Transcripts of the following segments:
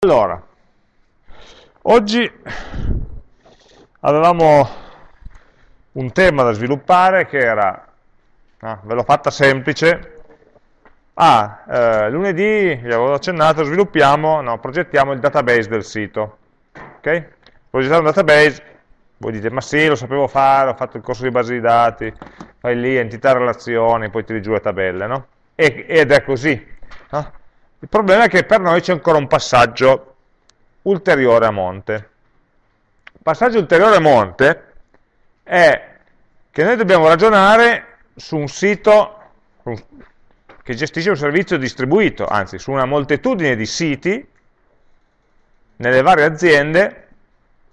Allora, oggi avevamo un tema da sviluppare che era, no, ve l'ho fatta semplice, ah, eh, lunedì, vi avevo accennato, sviluppiamo, no, progettiamo il database del sito, ok? Progettare un database, voi dite, ma sì, lo sapevo fare, ho fatto il corso di base di dati, fai lì, entità, relazioni, poi tiri giù le tabelle, no? E, ed è così, no? Il problema è che per noi c'è ancora un passaggio ulteriore a monte. Il passaggio ulteriore a monte è che noi dobbiamo ragionare su un sito che gestisce un servizio distribuito, anzi su una moltitudine di siti nelle varie aziende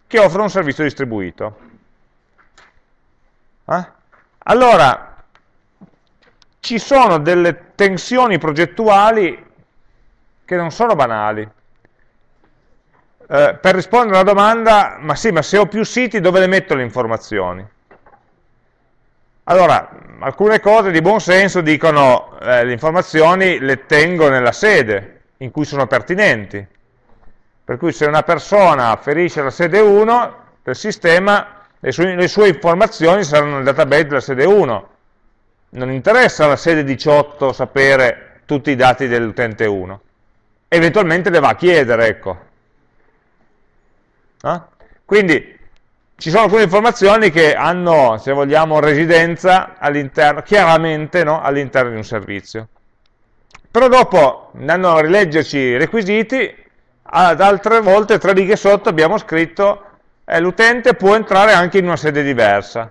che offrono un servizio distribuito. Eh? Allora, ci sono delle tensioni progettuali che non sono banali. Eh, per rispondere alla domanda, ma sì, ma se ho più siti dove le metto le informazioni? Allora, alcune cose di buon senso dicono eh, le informazioni le tengo nella sede in cui sono pertinenti. Per cui se una persona ferisce la sede 1 del sistema, le sue, le sue informazioni saranno nel database della sede 1. Non interessa alla sede 18 sapere tutti i dati dell'utente 1 eventualmente le va a chiedere, ecco. Eh? Quindi ci sono alcune informazioni che hanno, se vogliamo, residenza all'interno, chiaramente no? all'interno di un servizio. Però dopo, andando a rileggerci i requisiti, ad altre volte, tre righe sotto, abbiamo scritto eh, l'utente può entrare anche in una sede diversa.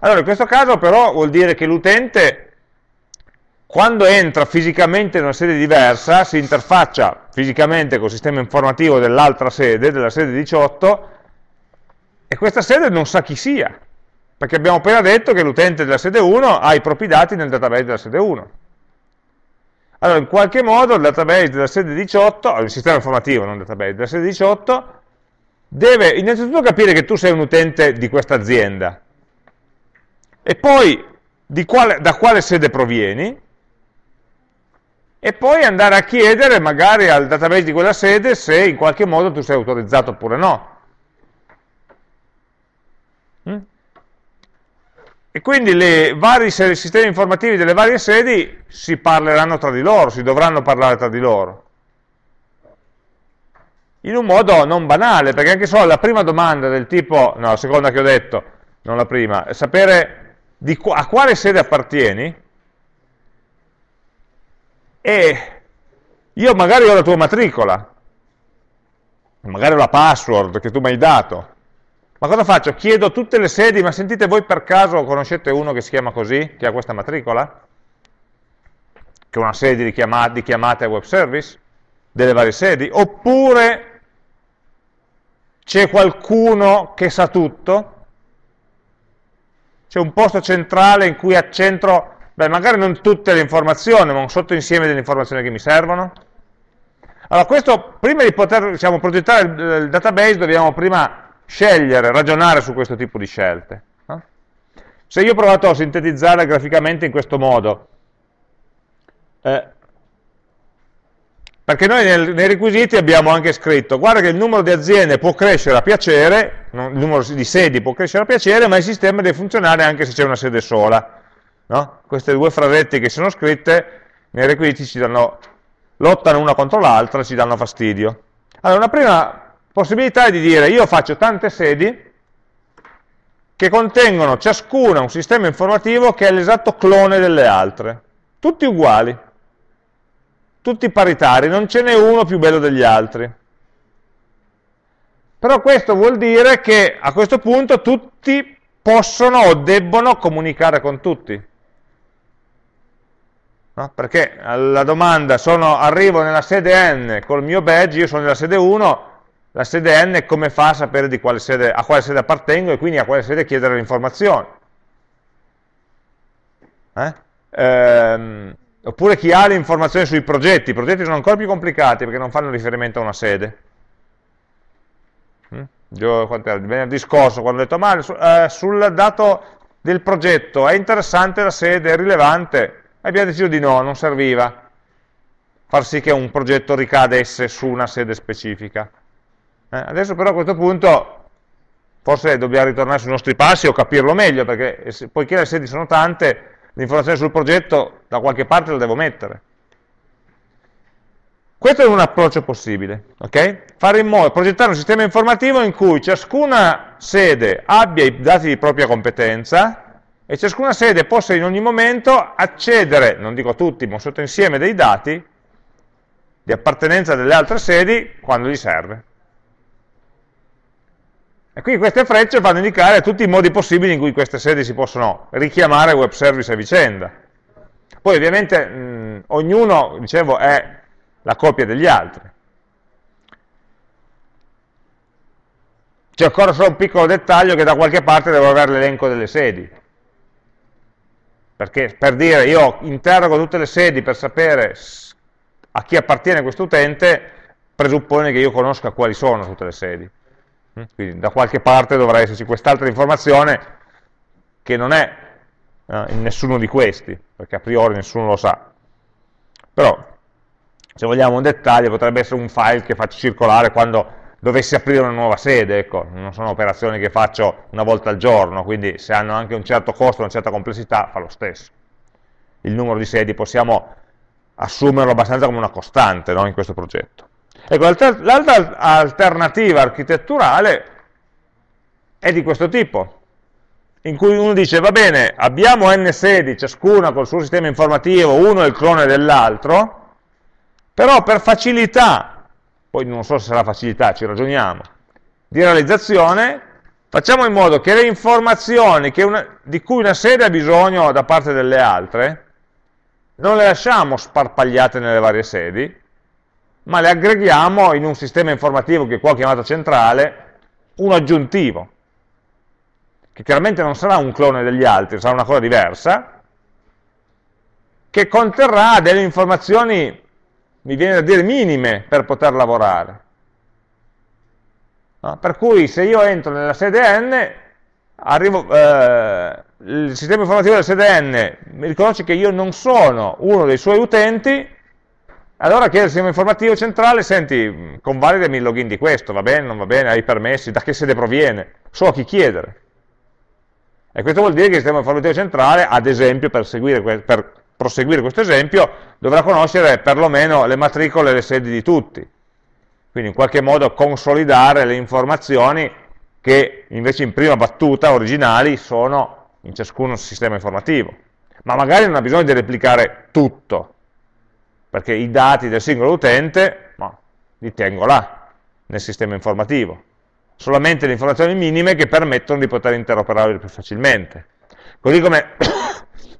Allora, in questo caso però vuol dire che l'utente quando entra fisicamente in una sede diversa, si interfaccia fisicamente col sistema informativo dell'altra sede, della sede 18, e questa sede non sa chi sia, perché abbiamo appena detto che l'utente della sede 1 ha i propri dati nel database della sede 1. Allora, in qualche modo il database della sede 18, il sistema informativo, non il database, della sede 18, deve innanzitutto capire che tu sei un utente di questa azienda, e poi quale, da quale sede provieni, e poi andare a chiedere magari al database di quella sede se in qualche modo tu sei autorizzato oppure no. Mm? E quindi i vari sistemi informativi delle varie sedi si parleranno tra di loro, si dovranno parlare tra di loro. In un modo non banale, perché anche solo la prima domanda del tipo, no, la seconda che ho detto, non la prima, sapere a quale sede appartieni, e io magari ho la tua matricola, magari ho la password che tu mi hai dato, ma cosa faccio? Chiedo a tutte le sedi, ma sentite voi per caso conoscete uno che si chiama così, che ha questa matricola? Che è una sede di chiamate, di chiamate web service? Delle varie sedi? Oppure c'è qualcuno che sa tutto? C'è un posto centrale in cui accentro Beh, magari non tutte le informazioni, ma un sottoinsieme delle informazioni che mi servono. Allora, questo, prima di poter diciamo, progettare il, il, database, dobbiamo prima scegliere, ragionare su questo tipo di scelte. No? Se io ho provato a sintetizzare graficamente in questo modo, eh, perché noi nel, nei requisiti abbiamo anche scritto, guarda che il numero di aziende può crescere a piacere, il numero di sedi può crescere a piacere, ma il sistema deve funzionare anche se c'è una sede sola. No? Queste due frasette che sono scritte nei requisiti ci danno, lottano una contro l'altra ci danno fastidio. Allora, una prima possibilità è di dire io faccio tante sedi che contengono ciascuna un sistema informativo che è l'esatto clone delle altre, tutti uguali, tutti paritari, non ce n'è uno più bello degli altri. Però questo vuol dire che a questo punto tutti possono o debbono comunicare con tutti. No? Perché la domanda, sono, arrivo nella sede n col mio badge, io sono nella sede 1, la sede n come fa a sapere quale sede, a quale sede appartengo e quindi a quale sede chiedere le informazioni? Eh? Ehm, oppure chi ha le informazioni sui progetti, i progetti sono ancora più complicati perché non fanno riferimento a una sede. Mm? Io, venerdì scorso quando ho detto ma eh, sul dato del progetto è interessante la sede, è rilevante, abbiamo deciso di no, non serviva. far sì che un progetto ricadesse su una sede specifica. Eh, adesso però a questo punto forse dobbiamo ritornare sui nostri passi o capirlo meglio, perché poiché le sedi sono tante, l'informazione sul progetto da qualche parte la devo mettere. Questo è un approccio possibile, ok? Fare in modo, progettare un sistema informativo in cui ciascuna sede abbia i dati di propria competenza e ciascuna sede possa in ogni momento accedere, non dico tutti, ma un sottoinsieme dei dati di appartenenza delle altre sedi quando gli serve. E quindi queste frecce vanno a indicare tutti i modi possibili in cui queste sedi si possono richiamare web service a vicenda. Poi ovviamente mh, ognuno, dicevo, è la copia degli altri. C'è ancora solo un piccolo dettaglio che da qualche parte devo avere l'elenco delle sedi. Perché per dire io interrogo tutte le sedi per sapere a chi appartiene questo utente, presuppone che io conosca quali sono tutte le sedi. Mm? Quindi da qualche parte dovrà esserci quest'altra informazione che non è eh, in nessuno di questi, perché a priori nessuno lo sa. Però se vogliamo un dettaglio, potrebbe essere un file che faccio circolare quando dovessi aprire una nuova sede, ecco, non sono operazioni che faccio una volta al giorno, quindi se hanno anche un certo costo, una certa complessità, fa lo stesso. Il numero di sedi possiamo assumerlo abbastanza come una costante no, in questo progetto. Ecco, l'altra alternativa architetturale è di questo tipo, in cui uno dice, va bene, abbiamo n sedi, ciascuna col suo sistema informativo, uno è il clone dell'altro, però per facilità, poi non so se sarà facilità, ci ragioniamo, di realizzazione, facciamo in modo che le informazioni che una, di cui una sede ha bisogno da parte delle altre, non le lasciamo sparpagliate nelle varie sedi, ma le aggreghiamo in un sistema informativo che qua ho chiamato centrale, uno aggiuntivo, che chiaramente non sarà un clone degli altri, sarà una cosa diversa, che conterrà delle informazioni mi viene da dire minime per poter lavorare. No? Per cui se io entro nella sede n, arrivo, eh, il sistema informativo della sede n mi riconosce che io non sono uno dei suoi utenti, allora chiede al sistema informativo centrale, senti, convalidami il login di questo, va bene, non va bene, hai permessi, da che sede proviene, so a chi chiedere. E questo vuol dire che il sistema informativo centrale, ad esempio, per, seguire, per proseguire questo esempio, dovrà conoscere perlomeno le matricole e le sedi di tutti. Quindi in qualche modo consolidare le informazioni che invece in prima battuta originali sono in ciascun sistema informativo. Ma magari non ha bisogno di replicare tutto, perché i dati del singolo utente no, li tengo là, nel sistema informativo. Solamente le informazioni minime che permettono di poter interoperare più facilmente. Così come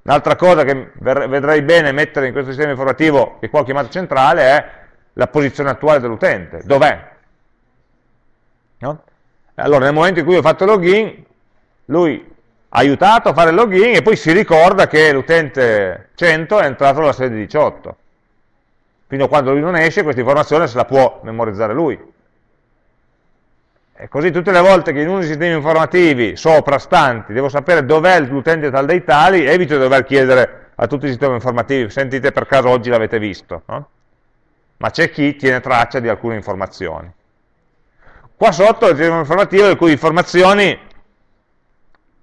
Un'altra cosa che vedrei bene mettere in questo sistema informativo, che qua ho chiamato centrale, è la posizione attuale dell'utente. Dov'è? No? Allora, nel momento in cui ho fatto login, lui ha aiutato a fare il login e poi si ricorda che l'utente 100 è entrato nella sede 18. Fino a quando lui non esce, questa informazione se la può memorizzare lui. E così tutte le volte che in uno dei sistemi informativi soprastanti devo sapere dov'è l'utente tal dei tali, evito di dover chiedere a tutti i sistemi informativi, sentite per caso oggi l'avete visto, no? ma c'è chi tiene traccia di alcune informazioni. Qua sotto il sistema informativo le cui informazioni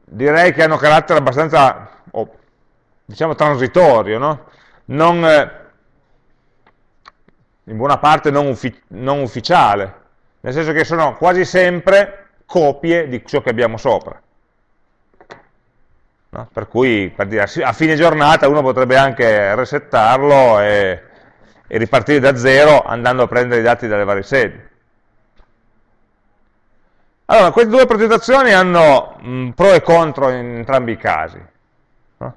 direi che hanno carattere abbastanza, oh, diciamo, transitorio, no? non, eh, in buona parte non, uffi non ufficiale, nel senso che sono quasi sempre copie di ciò che abbiamo sopra. No? Per cui per dire, a fine giornata uno potrebbe anche resettarlo e, e ripartire da zero andando a prendere i dati dalle varie sedi. Allora, queste due progettazioni hanno mh, pro e contro in entrambi i casi. No?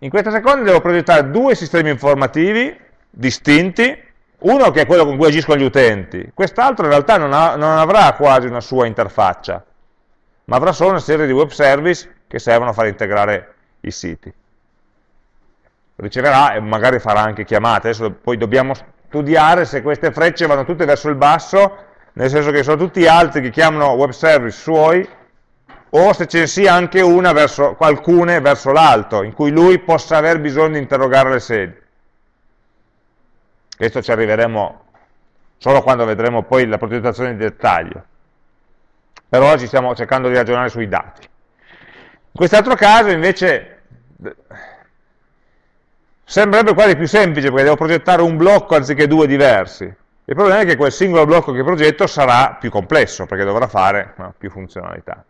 In questa seconda devo progettare due sistemi informativi distinti, uno che è quello con cui agiscono gli utenti, quest'altro in realtà non, ha, non, avrà quasi una sua interfaccia, ma avrà solo una serie di web service che servono a far integrare i siti. Riceverà e magari farà anche chiamate, adesso poi dobbiamo studiare se queste frecce vanno tutte verso il basso, nel senso che sono tutti altri che chiamano web service suoi, o se ce ne sia anche una verso, qualcuna verso l'alto, in cui lui possa aver bisogno di interrogare le sedi. Questo ci arriveremo solo quando vedremo poi la progettazione di dettaglio. Per oggi stiamo cercando di ragionare sui dati. In quest'altro caso invece sembrerebbe quasi più semplice perché devo progettare un blocco anziché due diversi. Il problema è che quel singolo blocco che progetto sarà più complesso perché dovrà fare no, più funzionalità.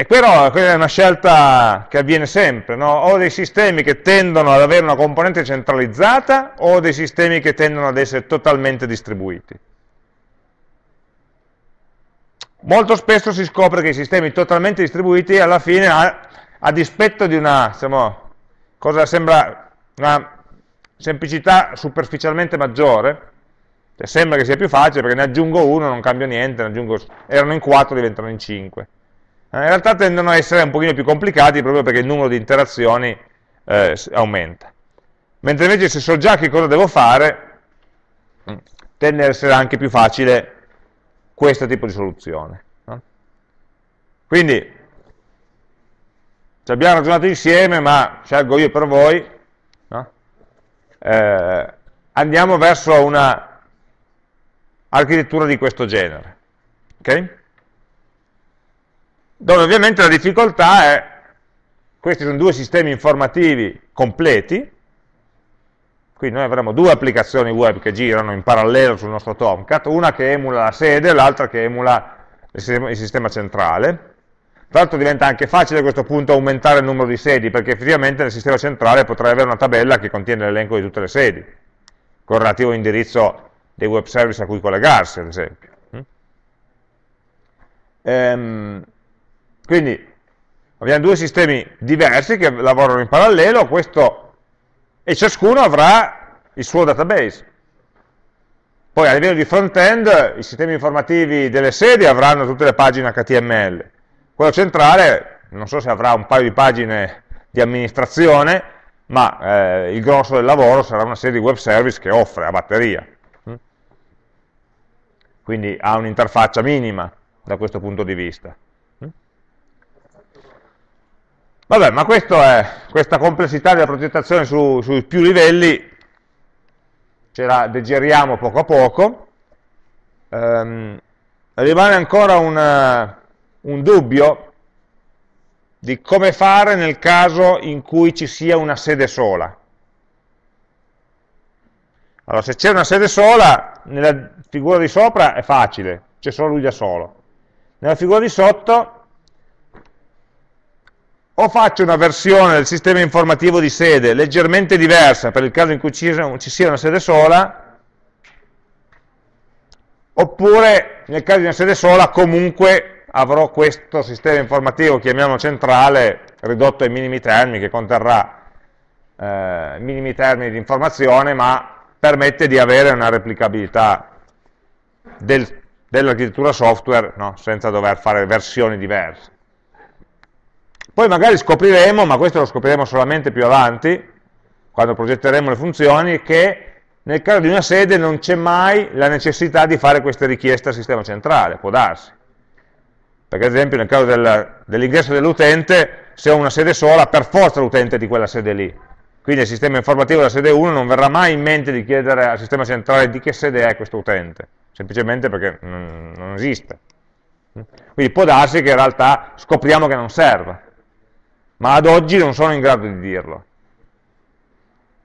E però quella è una scelta che avviene sempre, no? o dei sistemi che tendono ad avere una componente centralizzata o dei sistemi che tendono ad essere totalmente distribuiti. Molto spesso si scopre che i sistemi totalmente distribuiti alla fine, a, a dispetto di una, diciamo, cosa sembra una semplicità superficialmente maggiore, cioè sembra che sia più facile perché ne aggiungo uno, non cambio niente, aggiungo, erano in 4, diventano in 5. Eh, in realtà tendono a essere un pochino più complicati proprio perché il numero di interazioni eh, aumenta. Mentre invece se so già che cosa devo fare, mm, tende ad essere anche più facile questo tipo di soluzione. No? Quindi, ci abbiamo ragionato insieme, ma scelgo io per voi, no? eh, andiamo verso una architettura di questo genere. Okay? Dove ovviamente la difficoltà è, questi sono due sistemi informativi completi, quindi noi avremo due applicazioni web che girano in parallelo sul nostro Tomcat, una che emula la sede l'altra che emula il sistema, centrale. Tra l'altro diventa anche facile a questo punto aumentare il numero di sedi, perché effettivamente nel sistema centrale potrei avere una tabella che contiene l'elenco di tutte le sedi, con il relativo indirizzo dei web service a cui collegarsi, ad esempio. Ehm, quindi abbiamo due sistemi diversi che lavorano in parallelo, questo e ciascuno avrà il suo database. Poi a livello di front-end i sistemi informativi delle sedi avranno tutte le pagine HTML, quello centrale non so se avrà un paio di pagine di amministrazione, ma eh, il grosso del lavoro sarà una serie di web service che offre a batteria. Mm? Quindi ha un'interfaccia minima da questo punto di vista. Vabbè, ma è, questa complessità della progettazione su, sui più livelli ce la deggeriamo poco a poco. Um, rimane ancora una, un dubbio di come fare nel caso in cui ci sia una sede sola. Allora, se c'è una sede sola, nella figura di sopra è facile, c'è solo lui da solo. Nella figura di sotto o faccio una versione del sistema informativo di sede leggermente diversa per il caso in cui ci sia una sede sola, oppure nel caso di una sede sola comunque avrò questo sistema informativo, chiamiamolo centrale, ridotto ai minimi termini, che conterrà eh, minimi termini di informazione, ma permette di avere una replicabilità del, dell'architettura software no? senza dover fare versioni diverse. Poi magari scopriremo, ma questo lo scopriremo solamente più avanti, quando progetteremo le funzioni, che nel caso di una sede non c'è mai la necessità di fare queste richieste al sistema centrale, può darsi. Perché ad esempio nel caso del, dell'ingresso dell'utente, se ho una sede sola, per forza l'utente è di quella sede lì. Quindi il sistema informativo della sede 1 non verrà mai in mente di chiedere al sistema centrale di che sede è questo utente, semplicemente perché non, esiste. Quindi può darsi che in realtà scopriamo che non serve ma ad oggi non sono in grado di dirlo.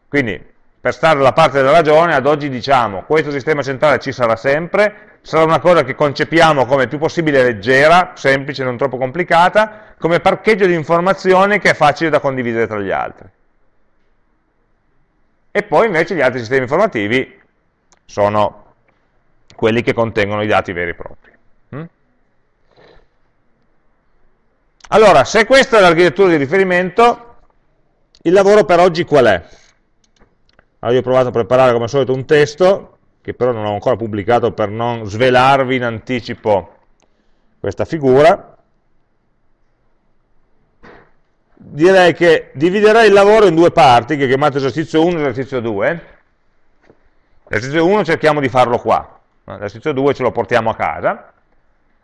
Quindi, per stare dalla parte della ragione, ad oggi diciamo questo sistema centrale ci sarà sempre, sarà una cosa che concepiamo come più possibile leggera, semplice, non troppo complicata, come parcheggio di informazioni che è facile da condividere tra gli altri. E poi invece gli altri sistemi informativi sono quelli che contengono i dati veri e propri. Allora, se questa è l'architettura di riferimento, il lavoro per oggi qual è? Allora io ho provato a preparare come al solito un testo, che però non ho ancora pubblicato per non svelarvi in anticipo questa figura. Direi che dividerei il lavoro in due parti, che chiamate esercizio 1 e esercizio 2. L'esercizio 1 cerchiamo di farlo qua, l'esercizio 2 ce lo portiamo a casa.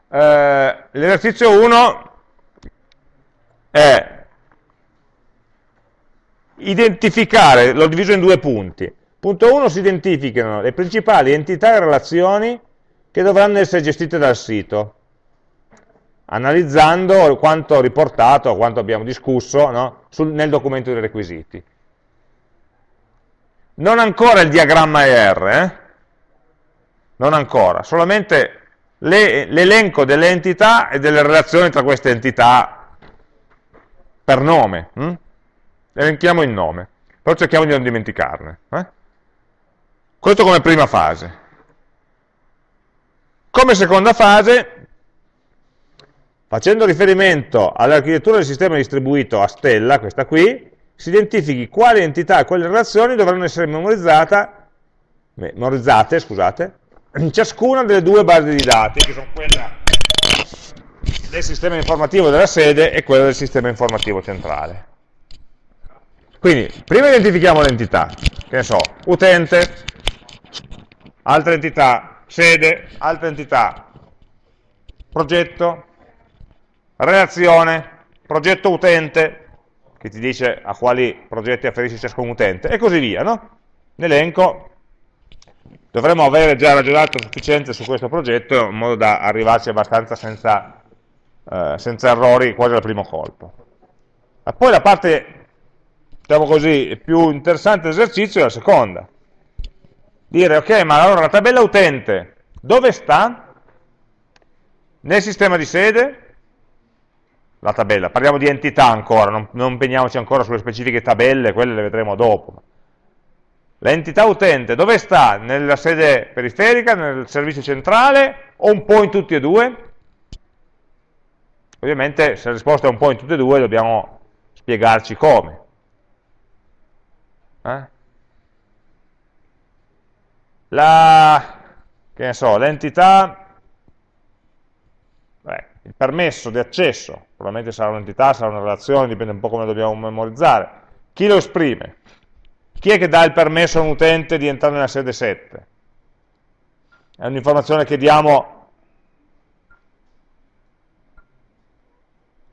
Eh, l'esercizio 1 è identificare, l'ho diviso in due punti. Punto 1 si identificano le principali entità e relazioni che dovranno essere gestite dal sito, analizzando quanto riportato, quanto abbiamo discusso no? Sul, nel documento dei requisiti. Non ancora il diagramma ER, eh? non ancora, solamente l'elenco delle entità e delle relazioni tra queste entità per nome. Hm? Elenchiamo il nome, però cerchiamo di non dimenticarne. Eh? Questo come prima fase. Come seconda fase, facendo riferimento all'architettura del sistema distribuito a stella, questa qui, si identifichi quali entità e quali relazioni dovranno essere memorizzate scusate, in ciascuna delle due basi di dati, che sono quella del sistema informativo della sede e quella del sistema informativo centrale. Quindi, prima identifichiamo l'entità, che ne so, utente, altra entità, sede, altra entità, progetto, relazione, progetto utente, che ti dice a quali progetti afferisce ciascun utente, e così via, no? L'elenco dovremmo avere già ragionato sufficiente su questo progetto in modo da arrivarci abbastanza senza, eh, senza errori quasi al primo colpo. E poi la parte, diciamo così, più interessante dell'esercizio è la seconda. Dire, ok, ma allora la tabella utente dove sta? Nel sistema di sede? La tabella, parliamo di entità ancora, non, non impegniamoci ancora sulle specifiche tabelle, quelle le vedremo dopo L'entità utente dove sta? Nella sede periferica, nel servizio centrale o un po' in tutti e due? Ovviamente se la risposta è un po' in tutti e due dobbiamo spiegarci come. Eh? Ne so, l'entità, il permesso di accesso, probabilmente sarà un'entità, sarà una relazione, dipende un po' come dobbiamo memorizzare. Chi lo esprime? Chi è che dà il permesso a un utente di entrare nella sede 7? È un'informazione che diamo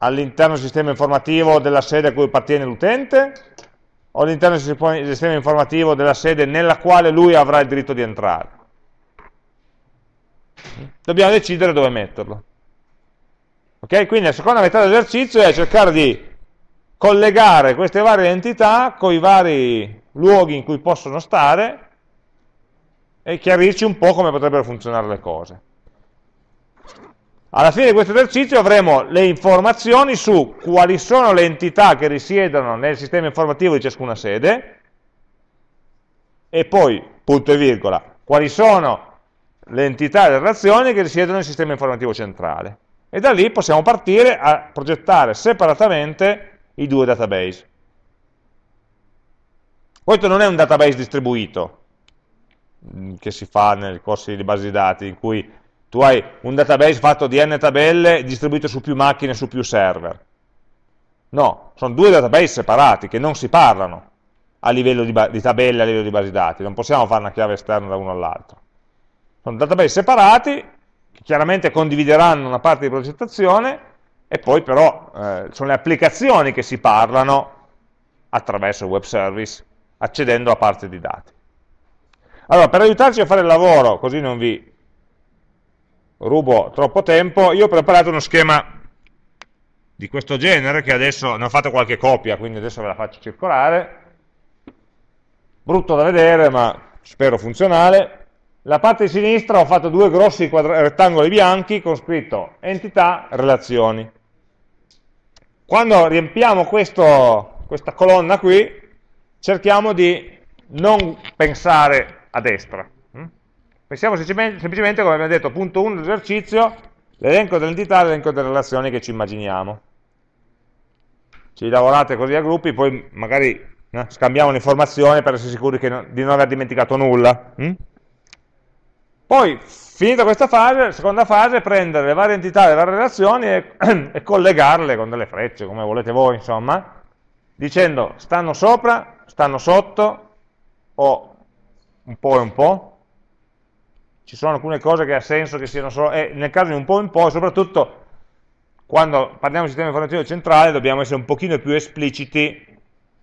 all'interno del sistema informativo della sede a cui appartiene l'utente o all'interno del sistema informativo della sede nella quale lui avrà il diritto di entrare. Dobbiamo decidere dove metterlo. Ok? Quindi la seconda metà dell'esercizio è cercare di collegare queste varie entità con i vari luoghi in cui possono stare e chiarirci un po' come potrebbero funzionare le cose. Alla fine di questo esercizio avremo le informazioni su quali sono le entità che risiedono nel sistema informativo di ciascuna sede e poi, punto e virgola, quali sono le entità e le relazioni che risiedono nel sistema informativo centrale. E da lì possiamo partire a progettare separatamente i due database. Questo non è un database distribuito, mm, che si fa nei corsi di base di dati, in cui tu hai un database fatto di n tabelle distribuito su più macchine, su più server. No, sono due database separati che non si parlano a livello di, di tabelle, a livello di base di dati, non possiamo fare una chiave esterna da uno all'altro. Sono database separati, che chiaramente condivideranno una parte di progettazione, e poi però eh, sono le applicazioni che si parlano attraverso il web service accedendo a parte di dati. Allora, per aiutarci a fare il lavoro, così non vi rubo troppo tempo, io ho preparato uno schema di questo genere, che adesso ne ho fatto qualche copia, quindi adesso ve la faccio circolare. Brutto da vedere, ma spero funzionale. La parte di sinistra ho fatto due grossi rettangoli bianchi con scritto entità, relazioni. Quando riempiamo questo, questa colonna qui, cerchiamo di non pensare a destra. Pensiamo semplicemente, come abbiamo detto, punto 1 dell'esercizio, l'elenco dell'entità e l'elenco delle relazioni che ci immaginiamo. Ci lavorate così a gruppi, poi magari eh, scambiamo l'informazione per essere sicuri no, di non aver dimenticato nulla. Mm? Poi, finita questa fase, la seconda fase è prendere le varie entità, le varie relazioni e, e collegarle con delle frecce, come volete voi, insomma, dicendo stanno sopra stanno sotto o un po' e un po'? Ci sono alcune cose che ha senso che siano solo, e nel caso di un po' un po', soprattutto quando parliamo di sistema informativo centrale dobbiamo essere un pochino più espliciti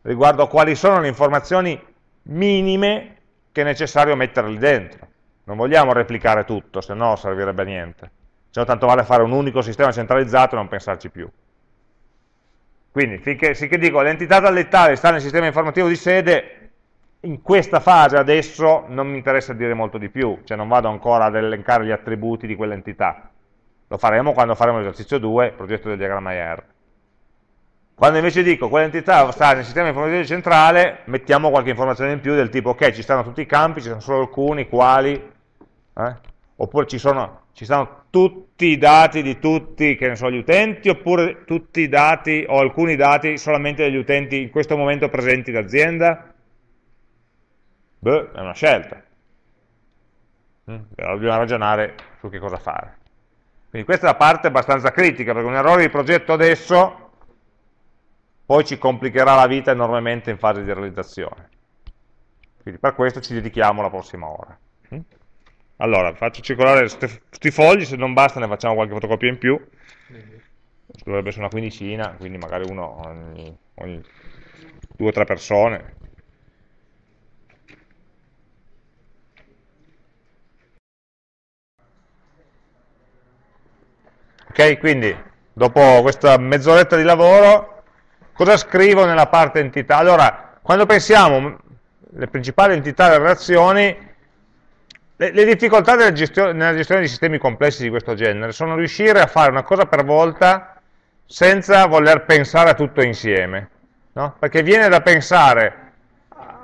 riguardo a quali sono le informazioni minime che è necessario mettere lì dentro. Non vogliamo replicare tutto, se no servirebbe a niente. Se no tanto vale fare un unico sistema centralizzato e non pensarci più. Quindi, finché, finché dico l'entità dallettale sta nel sistema informativo di sede, in questa fase adesso non mi interessa dire molto di più, cioè non vado ancora ad elencare gli attributi di quell'entità. Lo faremo quando faremo l'esercizio 2, il progetto del diagramma IR. Quando invece dico quell'entità sta nel sistema informativo centrale, mettiamo qualche informazione in più del tipo, ok, ci stanno tutti i campi, ci sono solo alcuni, quali, eh? oppure ci, sono, ci stanno tutti i dati di tutti, che ne so, gli utenti, oppure tutti i dati o alcuni dati solamente degli utenti in questo momento presenti d'azienda? Beh, è una scelta. Mm, però dobbiamo ragionare su che cosa fare. Quindi questa è la parte abbastanza critica, perché un errore di progetto adesso poi ci complicherà la vita enormemente in fase di realizzazione. Quindi per questo ci dedichiamo la prossima ora. Mm? Allora, faccio circolare questi fogli, se non basta ne facciamo qualche fotocopia in più. Dovrebbe essere una quindicina, quindi magari uno ogni, ogni due o tre persone. Ok, quindi dopo questa mezz'oretta di lavoro Cosa scrivo nella parte entità? Allora, quando pensiamo alle principali entità delle relazioni, le, le difficoltà gestione, nella gestione di sistemi complessi di questo genere sono riuscire a fare una cosa per volta senza voler pensare a tutto insieme. No? Perché viene da pensare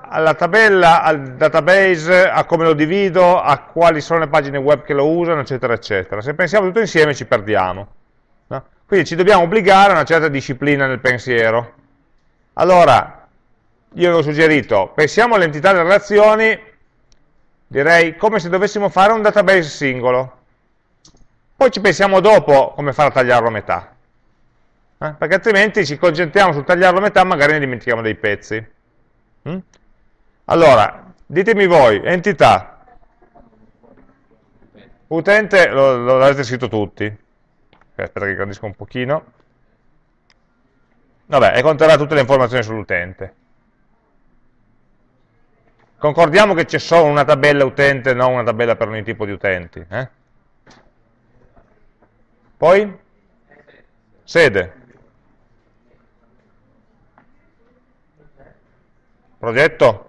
alla tabella, al database, a come lo divido, a quali sono le pagine web che lo usano, eccetera, eccetera. Se pensiamo tutto insieme ci perdiamo. Quindi ci dobbiamo obbligare a una certa disciplina nel pensiero. Allora, io avevo suggerito, pensiamo all'entità delle relazioni, direi come se dovessimo fare un database singolo. Poi ci pensiamo dopo come fare a tagliarlo a metà. Eh? Perché altrimenti ci concentriamo sul tagliarlo a metà, magari ne dimentichiamo dei pezzi. Mm? Allora, ditemi voi, entità, utente, lo, lo avete scritto tutti, aspetta che grandisco un pochino, vabbè, e conterrà tutte le informazioni sull'utente. Concordiamo che c'è solo una tabella utente, non una tabella per ogni tipo di utenti. Eh? Poi? Sede. Progetto?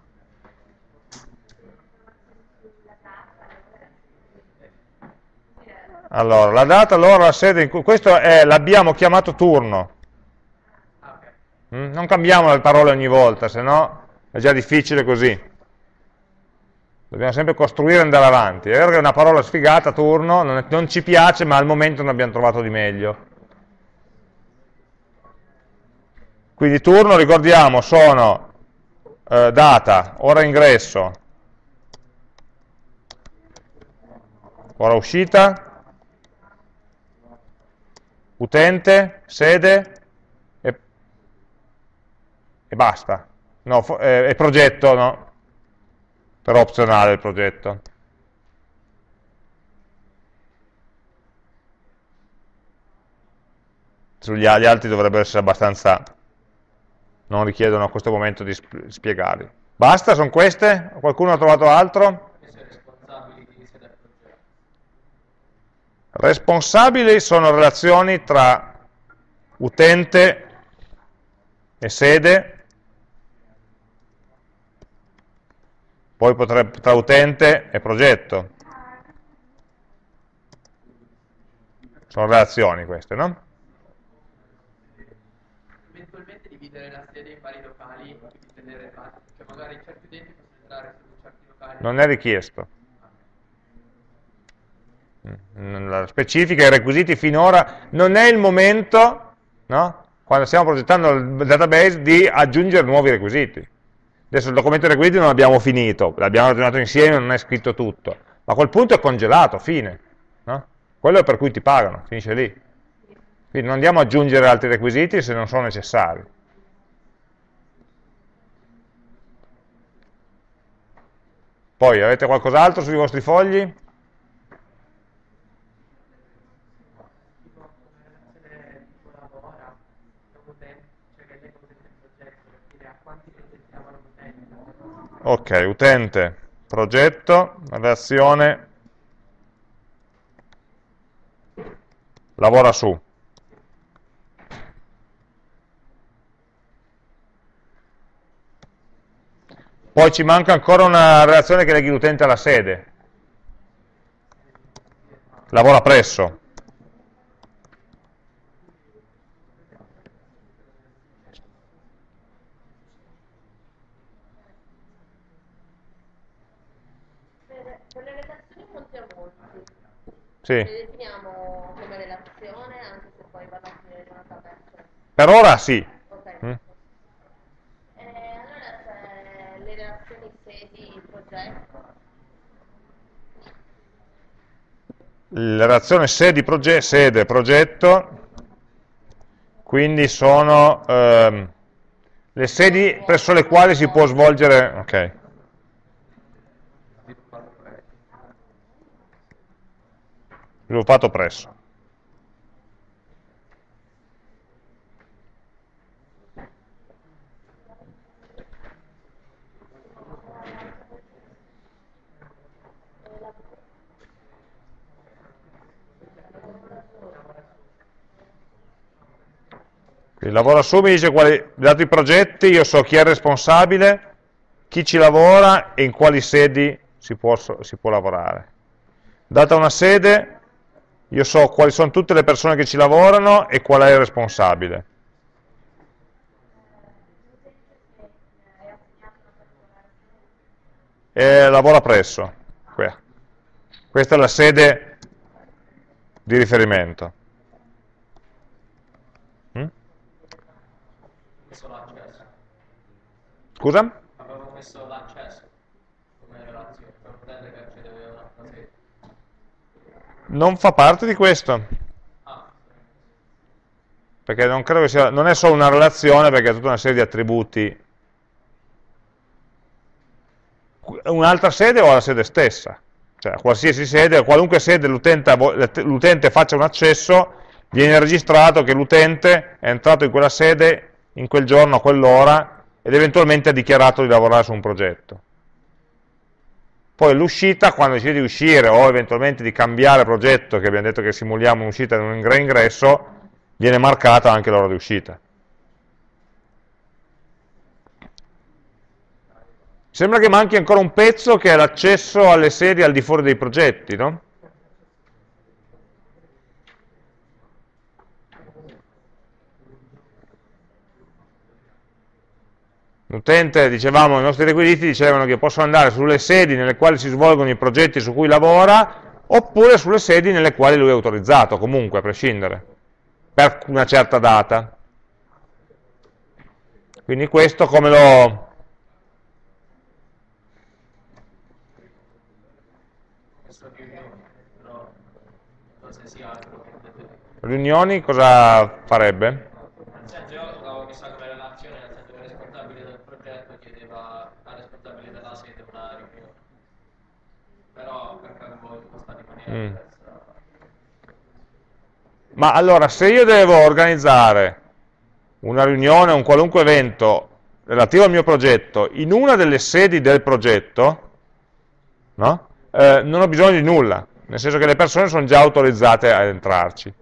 Allora, la data, l'ora, la sede, questo l'abbiamo chiamato turno. Mm? Non cambiamo le parole ogni volta, se no è già difficile così. Dobbiamo sempre costruire e andare avanti. È vero che è una parola sfigata, turno, non, è, non ci piace, ma al momento non abbiamo trovato di meglio. Quindi turno, ricordiamo, sono eh, data, ora ingresso, ora uscita, utente, sede e, e basta. No, eh, progetto, no, però opzionale il progetto. Sugli gli altri dovrebbero essere abbastanza, non richiedono a questo momento di spiegarli. Basta, sono queste? Qualcuno ha trovato altro? Responsabili sono relazioni tra utente e sede poi potrebbe, tra utente e progetto. Sono relazioni queste, no? Eventualmente dividere la sede in vari locali, tenere cioè magari certi utenti possono entrare su certi locali. Non è richiesto. Mm, la specifica, i requisiti finora, non è il momento, no? quando stiamo progettando il database, di aggiungere nuovi requisiti Adesso il documento dei requisiti non l'abbiamo finito, l'abbiamo ragionato insieme, non è scritto tutto, ma a quel punto è congelato, fine. No? Quello è per cui ti pagano, finisce lì. Quindi non andiamo ad aggiungere altri requisiti se non sono necessari. Poi avete qualcos'altro sui vostri fogli? Ok, utente, progetto, reazione, lavora su. Poi ci manca ancora una relazione che leghi l'utente alla sede. Lavora presso. Sì. Le definiamo come relazione anche se poi vanno a finire in una tabella. Per ora sì. Okay. Mm. Eh, allora c'è le relazioni sedi progetto. La relazione sedi proge sede progetto, quindi sono ehm, le sedi presso le quali si può svolgere... Okay. Sviluppato presso. Il lavoro su mi dice quali, dato i progetti, io so chi è responsabile, chi ci lavora e in quali sedi si può, si può lavorare. Data una sede, io so quali sono tutte le persone che ci lavorano e qual è il responsabile. E lavora presso. Questa è la sede di riferimento. Mm? Scusa? Non fa parte di questo. Perché non credo che sia, non è solo una relazione, perché è tutta una serie di attributi. Un'altra sede o la sede stessa. Cioè, qualsiasi sede, qualunque sede l'utente faccia un accesso, viene registrato che l'utente è entrato in quella sede in quel giorno, a quell'ora, ed eventualmente ha dichiarato di lavorare su un progetto. Poi l'uscita, quando decide di uscire o eventualmente di cambiare progetto, che abbiamo detto che simuliamo un'uscita in un reingresso, viene marcata anche l'ora di uscita. Sembra che manchi ancora un pezzo che è l'accesso alle serie al di fuori dei progetti, no? L'utente, dicevamo, i nostri requisiti dicevano che possono andare sulle sedi nelle quali si svolgono i progetti su cui lavora, oppure sulle sedi nelle quali lui è autorizzato, comunque, a prescindere, per una certa data. Quindi questo come lo... Riunioni cosa farebbe? Mm. Ma allora, se io devo organizzare una riunione, un qualunque evento relativo al mio progetto in una delle sedi del progetto, no? eh, non ho bisogno di nulla, nel senso che le persone sono già autorizzate ad entrarci.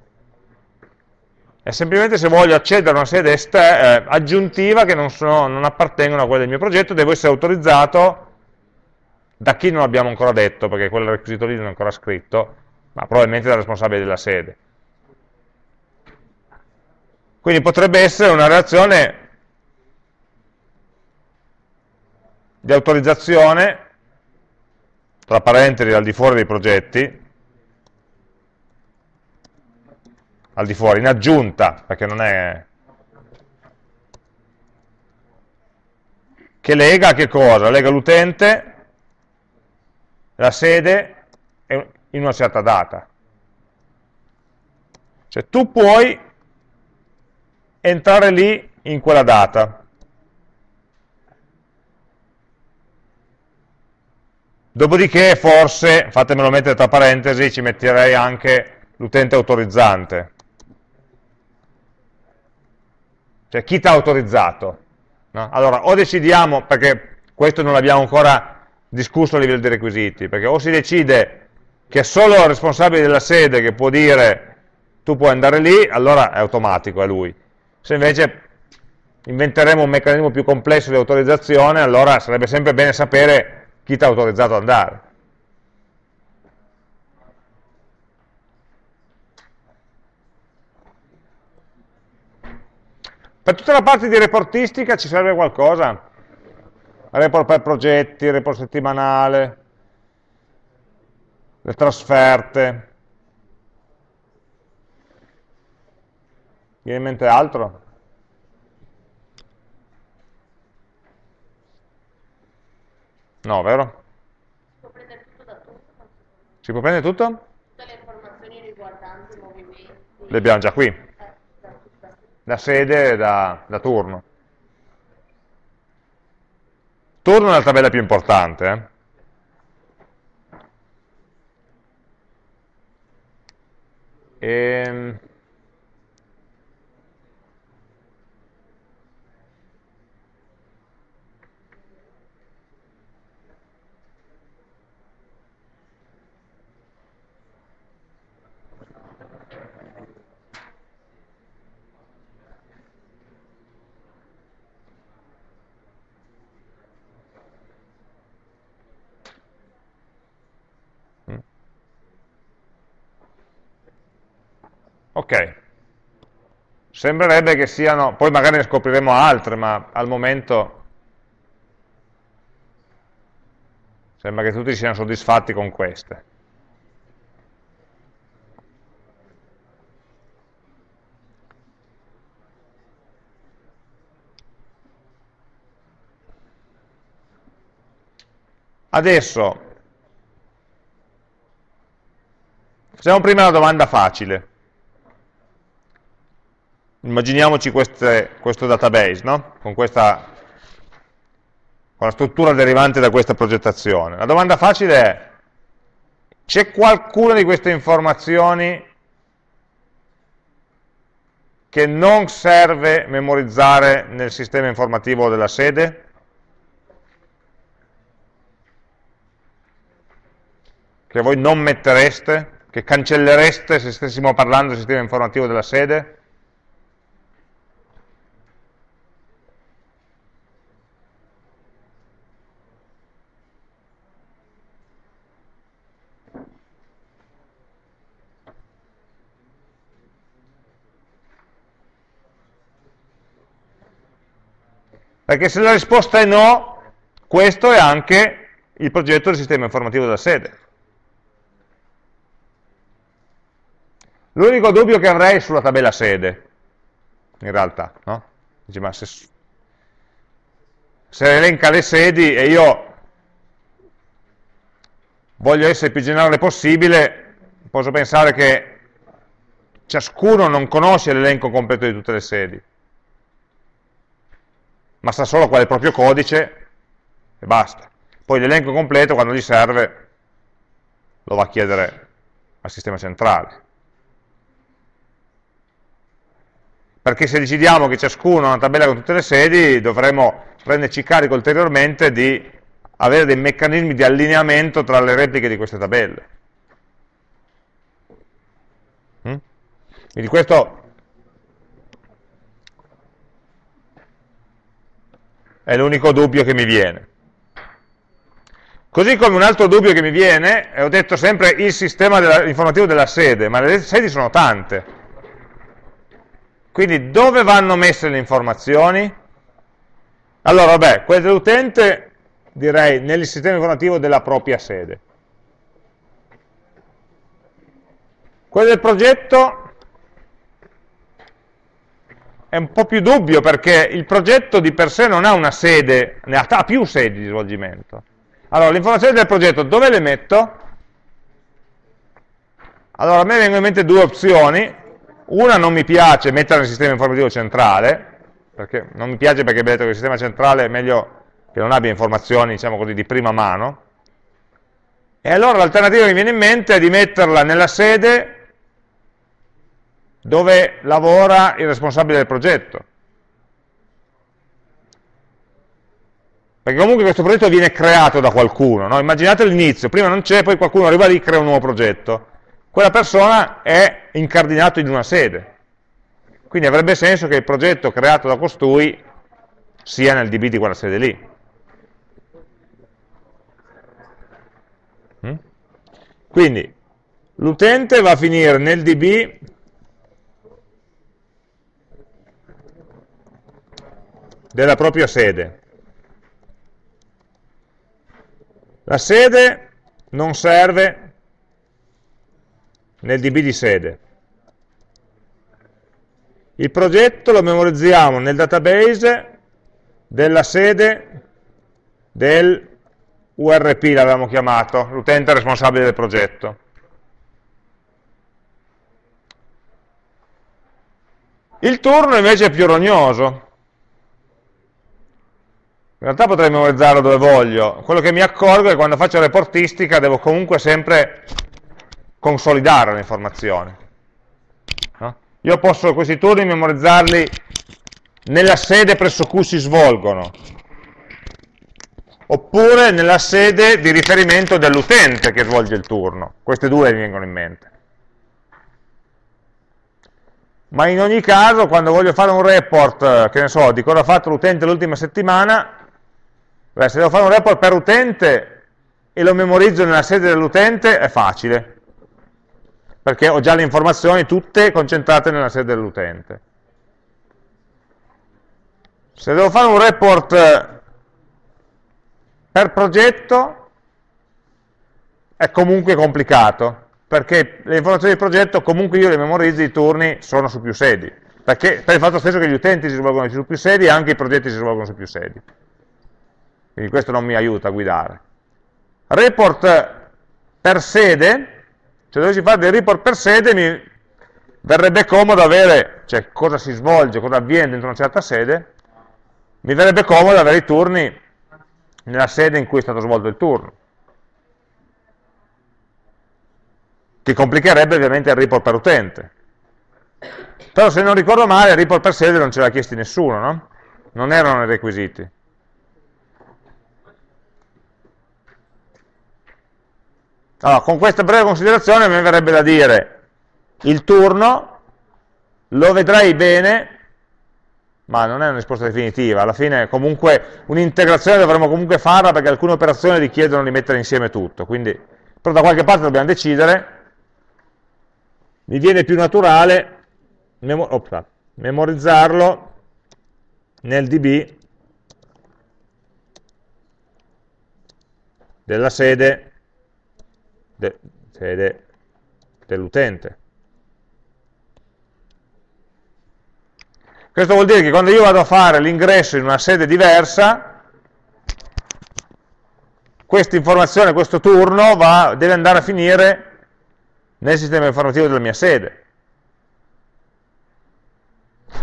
È semplicemente se voglio accedere a una sede eh, aggiuntiva che non, sono, non appartengono a quella del mio progetto, devo essere autorizzato da chi non abbiamo ancora detto, perché quel requisito lì non è ancora scritto, ma probabilmente dal responsabile della sede. Quindi potrebbe essere una reazione di autorizzazione, tra parentesi al di fuori dei progetti, al di fuori, in aggiunta, perché non è che lega che cosa? Lega l'utente, la sede in una certa data. Cioè tu puoi entrare lì in quella data. Dopodiché forse, fatemelo mettere tra parentesi, ci metterei anche l'utente autorizzante. Cioè chi ti ha autorizzato? No? Allora, o decidiamo, perché questo non l'abbiamo ancora discusso a livello di requisiti, perché o si decide che è solo il responsabile della sede che può dire tu puoi andare lì, allora è automatico, è lui. Se invece inventeremo un meccanismo più complesso di autorizzazione, allora sarebbe sempre bene sapere chi ti ha autorizzato ad andare. Per tutta la parte di reportistica ci serve qualcosa? Report per progetti, report settimanale, le trasferte. Viene in mente altro? No, vero? Si può prendere tutto da tutto? Si può prendere tutto? Tutte le informazioni riguardanti i movimenti. Le abbiamo già qui. Da sede e da, da, turno. Turno è la tabella più importante. Eh? E... Ok, sembrerebbe che siano, poi magari ne scopriremo altre, ma al momento sembra che tutti siano soddisfatti con queste. Adesso, facciamo prima la domanda facile immaginiamoci queste, questo database, no? con, questa, con la struttura derivante da questa progettazione. La domanda facile è, c'è qualcuna di queste informazioni che non serve memorizzare nel sistema informativo della sede? Che voi non mettereste? Che cancellereste se stessimo parlando del sistema informativo della sede? Perché se la risposta è no, questo è anche il progetto del sistema informativo della sede. L'unico dubbio che avrei sulla tabella sede, in realtà, no? Dice, ma se, se elenca le sedi e io voglio essere più generale possibile, posso pensare che ciascuno non conosce l'elenco completo di tutte le sedi ma sa solo qual è il proprio codice e basta. Poi l'elenco completo, quando gli serve, lo va a chiedere al sistema centrale. Perché se decidiamo che ciascuno ha una tabella con tutte le sedi, dovremo prenderci carico ulteriormente di avere dei meccanismi di allineamento tra le repliche di queste tabelle. Mm? Quindi questo è l'unico dubbio che mi viene. Così come un altro dubbio che mi viene, e ho detto sempre il sistema della, informativo della sede, ma le sedi sono tante. Quindi dove vanno messe le informazioni? Allora, vabbè, quelle dell'utente direi nel sistema informativo della propria sede. Quelle del progetto è un po' più dubbio perché il progetto di per sé non ha una sede, ne ha, ha più sedi di svolgimento. Allora, le informazioni del progetto dove le metto? Allora, a me vengono in mente due opzioni. Una non mi piace mettere nel sistema informativo centrale, perché non mi piace perché detto che il sistema centrale è meglio che non abbia informazioni, diciamo così, di prima mano. E allora l'alternativa che mi viene in mente è di metterla nella sede dove lavora il responsabile del progetto. Perché comunque questo progetto viene creato da qualcuno, no? immaginate l'inizio, prima non c'è, poi qualcuno arriva lì e crea un nuovo progetto. Quella persona è incardinato in una sede. Quindi avrebbe senso che il progetto creato da costui sia nel DB di quella sede lì. Mm? Quindi l'utente va a finire nel DB della propria sede. La sede non serve nel DB di sede. Il progetto lo memorizziamo nel database della sede del URP, l'avevamo chiamato, l'utente responsabile del progetto. Il turno invece è più rognoso, realtà potrei memorizzarlo dove voglio. Quello che mi accorgo è che quando faccio reportistica devo comunque sempre consolidare le informazioni. No? Io posso questi turni memorizzarli nella sede presso cui si svolgono, oppure nella sede di riferimento dell'utente che svolge il turno. Queste due mi vengono in mente. Ma in ogni caso, quando voglio fare un report, che ne so, di cosa ha fatto l'utente l'ultima settimana, Beh, se devo fare un report per utente e lo memorizzo nella sede dell'utente, è facile, perché ho già le informazioni tutte concentrate nella sede dell'utente. Se devo fare un report per progetto, è comunque complicato, perché le informazioni di progetto comunque io le memorizzo, i turni sono su più sedi, perché per il fatto stesso che gli utenti si svolgono su più sedi anche i progetti si svolgono su più sedi quindi questo non mi aiuta a guidare. Report per sede, se dovessi fare dei report per sede mi verrebbe comodo avere, cioè cosa si svolge, cosa avviene dentro una certa sede, mi verrebbe comodo avere i turni nella sede in cui è stato svolto il turno. Che complicherebbe ovviamente il report per utente. Però se non ricordo male, il report per sede non ce l'ha chiesti nessuno, no? Non erano i requisiti. Allora, con questa breve considerazione mi verrebbe da dire il turno lo vedrai bene, ma non è una risposta definitiva, alla fine comunque un'integrazione dovremmo comunque farla perché alcune operazioni richiedono di mettere insieme tutto, quindi però da qualche parte dobbiamo decidere, mi viene più naturale memorizzarlo nel db della sede de, sede dell'utente. Questo vuol dire che quando io vado a fare l'ingresso in una sede diversa, questa informazione, questo turno va, deve andare a finire nel sistema informativo della mia sede.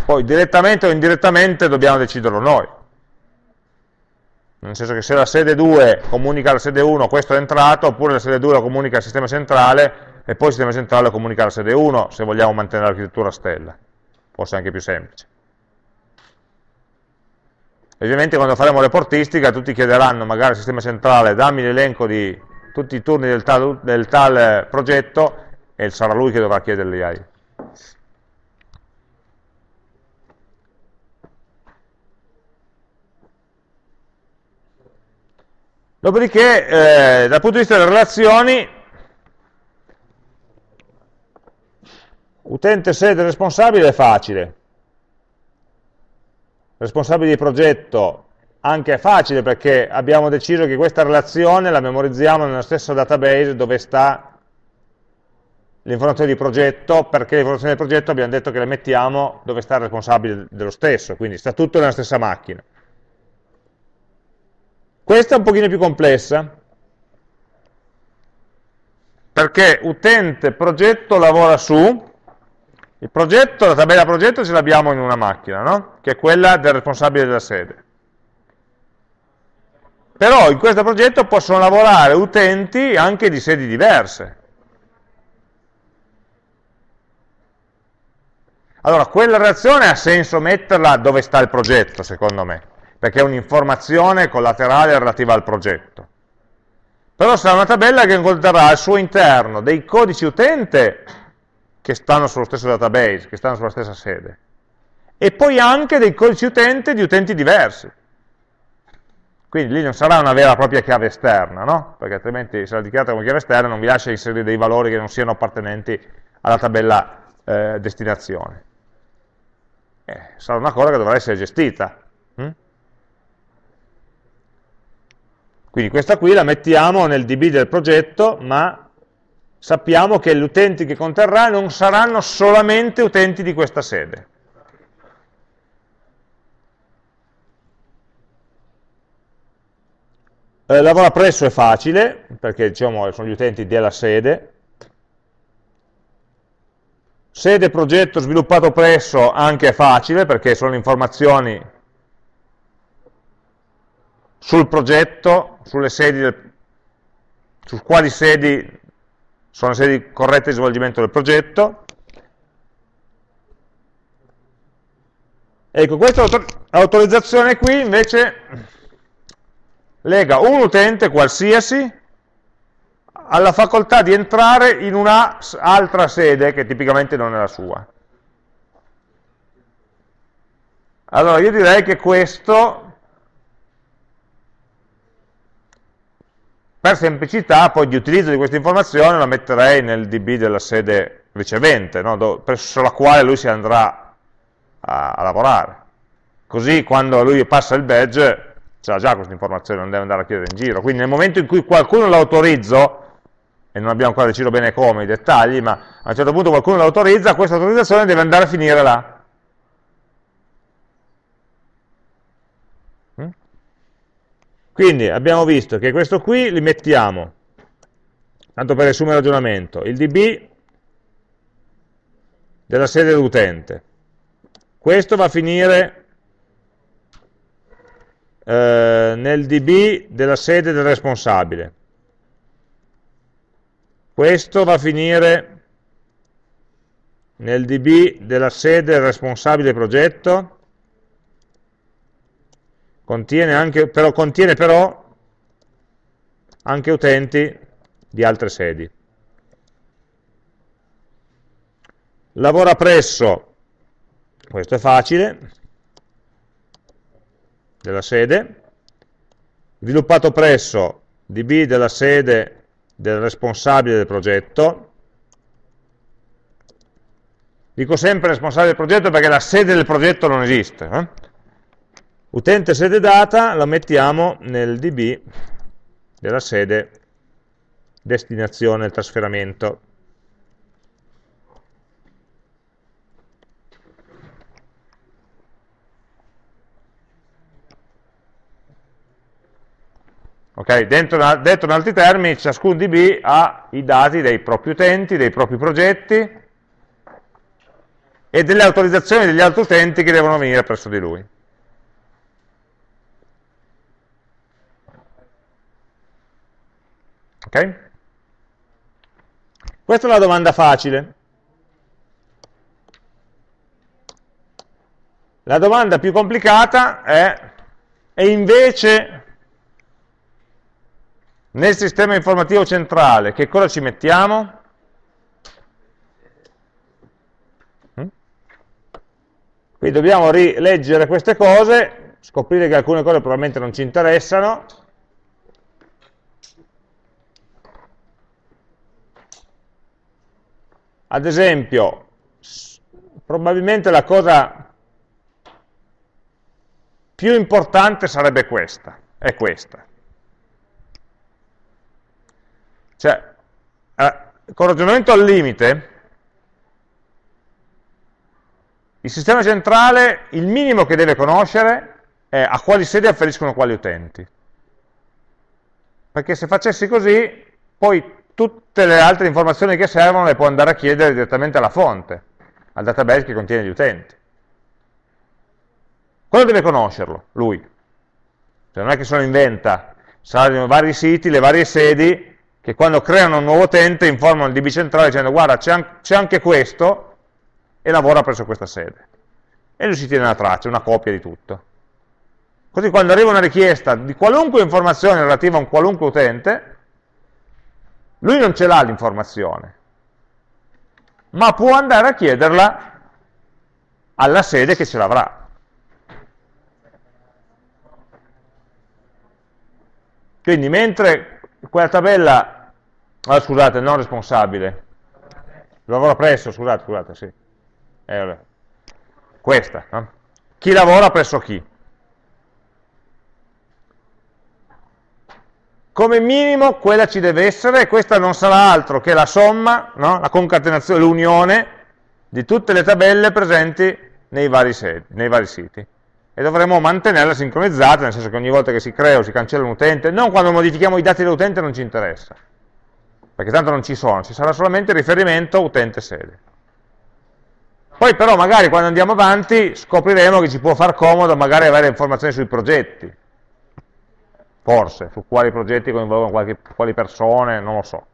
Poi direttamente o indirettamente dobbiamo deciderlo noi nel senso che se la sede 2 comunica alla sede 1 questo è entrato, oppure la sede 2 lo comunica al sistema centrale e poi il sistema centrale lo comunica alla sede 1 se vogliamo mantenere l'architettura stella, forse anche più semplice. Ovviamente quando faremo reportistica tutti chiederanno magari al sistema centrale dammi l'elenco di tutti i turni del tal, del tal progetto e sarà lui che dovrà chiederli ai. Dopodiché, eh, dal punto di vista delle relazioni, utente sede responsabile è facile. Responsabile di progetto anche è facile perché abbiamo deciso che questa relazione la memorizziamo nello stesso database dove sta le informazioni di progetto, perché le informazioni del progetto abbiamo detto che le mettiamo dove sta il responsabile dello stesso, quindi sta tutto nella stessa macchina. Questa è un pochino più complessa, perché utente progetto lavora su, il progetto, la tabella progetto ce l'abbiamo in una macchina, no? che è quella del responsabile della sede. Però in questo progetto possono lavorare utenti anche di sedi diverse. Allora, quella reazione ha senso metterla dove sta il progetto, secondo me, perché è un'informazione collaterale relativa al progetto. Però sarà una tabella che conterrà al suo interno dei codici utente che stanno sullo stesso database, che stanno sulla stessa sede, e poi anche dei codici utente di utenti diversi. Quindi lì non sarà una vera e propria chiave esterna, no? Perché altrimenti se la dichiarate come chiave esterna non vi lascia inserire dei valori che non siano appartenenti alla tabella eh, destinazione. Eh, sarà una cosa che dovrà essere gestita. Quindi questa qui la mettiamo nel DB del progetto, ma sappiamo che gli utenti che conterrà non saranno solamente utenti di questa sede. Eh, lavora presso è facile, perché diciamo, sono gli utenti della sede. Sede progetto sviluppato presso anche è facile, perché sono informazioni sul progetto, sulle sedi del, su quali sedi sono le sedi corrette di svolgimento del progetto. Ecco, questa autorizzazione qui invece lega un utente qualsiasi alla facoltà di entrare in un'altra sede che tipicamente non è la sua. Allora io direi che questo, per semplicità, poi di utilizzo di questa informazione la metterei nel DB della sede ricevente, no? presso la quale lui si andrà a, a lavorare. Così quando lui passa il badge c'ha già questa informazione, non deve andare a chiedere in giro. Quindi nel momento in cui qualcuno l'autorizzo, e non abbiamo ancora deciso bene come, i dettagli, ma a un certo punto qualcuno l'autorizza, questa autorizzazione deve andare a finire là. Quindi abbiamo visto che questo qui li mettiamo, tanto per riassumere il ragionamento, il db della sede dell'utente. Questo va a finire eh, nel db della sede del responsabile. Questo va a finire nel db della sede del responsabile progetto, contiene anche, però, contiene però anche utenti di altre sedi. Lavora presso, questo è facile, della sede, sviluppato presso db della sede del responsabile del progetto, dico sempre responsabile del progetto perché la sede del progetto non esiste, eh? Utente sede data lo mettiamo nel db della sede destinazione, il trasferimento. Okay? Dentro, detto in altri termini, ciascun DB ha i dati dei propri utenti, dei propri progetti e delle autorizzazioni degli altri utenti che devono venire presso di lui. Ok? Questa è una domanda facile. La domanda più complicata è, e invece nel sistema informativo centrale, che cosa ci mettiamo? Mm? Qui dobbiamo rileggere queste cose, scoprire che alcune cose probabilmente non ci interessano. Ad esempio, probabilmente la cosa più importante sarebbe questa, è questa. Cioè, eh, con ragionamento al limite, il sistema centrale, il minimo che deve conoscere è a quali sedi afferiscono quali utenti. Perché se facessi così, poi tutte le altre informazioni che servono le può andare a chiedere direttamente alla fonte, al database che contiene gli utenti. Quello deve conoscerlo, lui. Cioè non è che se lo inventa, saranno vari siti, le varie sedi, che quando creano un nuovo utente informano il DB centrale dicendo guarda c'è anche questo e lavora presso questa sede. E lui si tiene la traccia, una copia di tutto. Così quando arriva una richiesta di qualunque informazione relativa a un qualunque utente, lui non ce l'ha l'informazione, ma può andare a chiederla alla sede che ce l'avrà. Quindi mentre quella tabella, ah, scusate, non responsabile, lavora presso, scusate, scusate, sì, eh, questa, no? chi lavora presso chi? Come minimo quella ci deve essere e questa non sarà altro che la somma, no? la concatenazione, l'unione di tutte le tabelle presenti nei vari, nei vari siti e dovremo mantenerla sincronizzata, nel senso che ogni volta che si crea o si cancella un utente, non quando modifichiamo i dati dell'utente non ci interessa, perché tanto non ci sono, ci sarà solamente riferimento utente-sede. Poi però magari quando andiamo avanti scopriremo che ci può far comodo magari avere informazioni sui progetti, forse, su quali progetti coinvolgono qualche, quali persone, non lo so.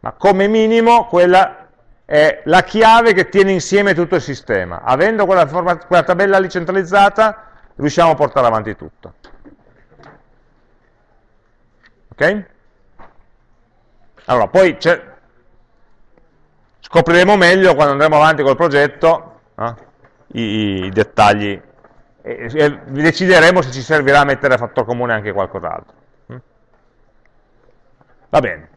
Ma come minimo quella è la chiave che tiene insieme tutto il sistema. Avendo quella, quella tabella lì centralizzata, riusciamo a portare avanti tutto. Ok? Allora, poi scopriremo meglio quando andremo avanti col progetto eh, i, i, dettagli e, e, decideremo se ci servirà mettere a fattor comune anche qualcos'altro. Mm? Va bene.